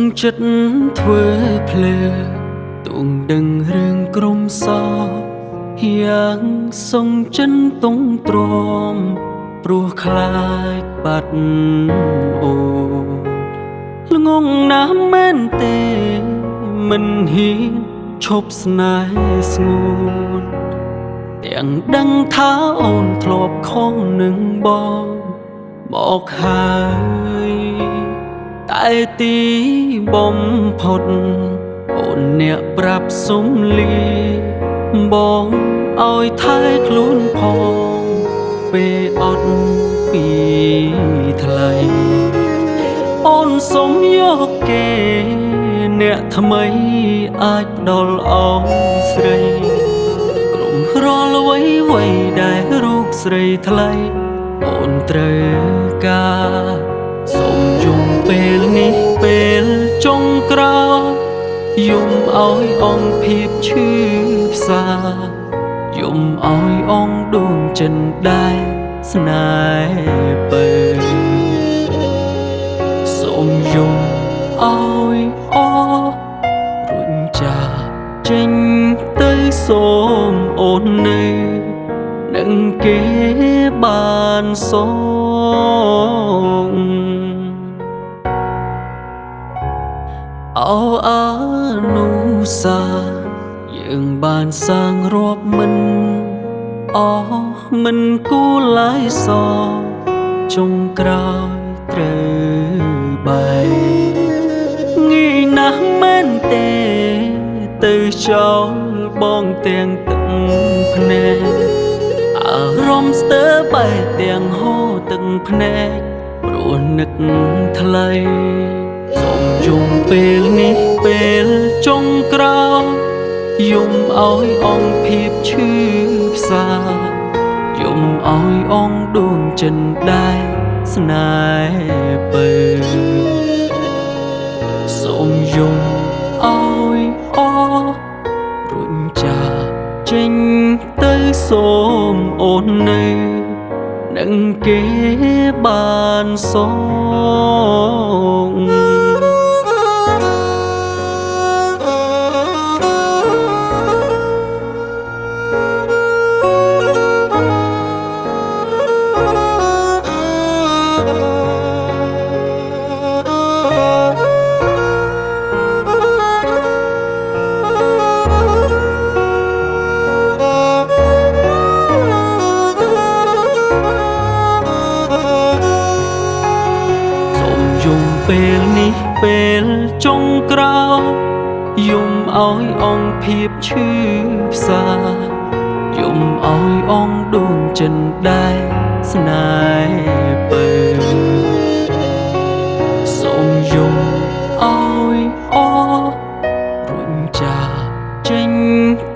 ងចិត្តធ្វើភ្លើទួងដឹងរឿងក្រុមសយ៉ាងសងចិនតុងទ្រាំព្រោះខ្លាចបាត់អូល្ងងណាស់មែនទេមិនហ៊ានឈប់ស្នេហ៍ស្ងួនទាំងដឹងថាអូនធ្លាប់ខុសនឹងបងមកហើយ តែទីបំផុត អូនអ្នកប្រាប់សុំលី បងឲ្យថែខ្លួនផងពេលអត់ពីថ្លៃអូនសុំយកគេ អ្នកថ្មីអាចផ្ដល់អងស្រីក្រុមរាល់អ្វីអ្វីដែលរូបស្រីថ្លៃអូនត្រូវការ សូមយំពេលនេះពេលចុងក្រោយយំឲ្យអងភាពឈឺផ្សាយំឲ្យអងដួងចិនដែរស្នេហ៍ពើសូមយំឲ្យអរុញចាចេញទៅសូមអូននៅនឹងគេបានសង អោអានុសាយើងបានសាងរាប់មិនអស់មិនគួរឡាយសចុងក្រោយត្រូវបែងាយណាស់មែនទេទៅចោលបងទាំងទឹកភ្នែកអារម្មណ៍ស្ទើរបែកទាំងហូរទឹកភ្នែកព្រោះនឹកថ្លៃ សូមយំពេលនេះពេលចុងក្រោយយំឲ្យអងភាពឈឺផ្សាយំឲ្យអងដួងចិនដែរស្នេហ៍ពើសូមយំឲ្យអរុញចាចេញទៅសូមអូននៅនឹងគេបានស ពេលនេះពេលចុងក្រោយយំឲ្យអងភាពឈឺផ្សាយំឲ្យអងដួងចិនដែរស្នេហ៍ពើសូមយំឲ្យអរុញចាចេញ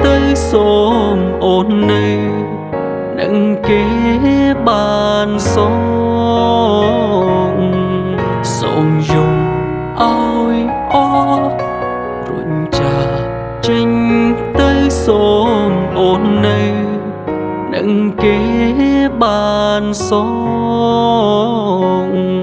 ទៅសូមអូននៅនឹងគេបានសង អូននៅនឹងគេបានសង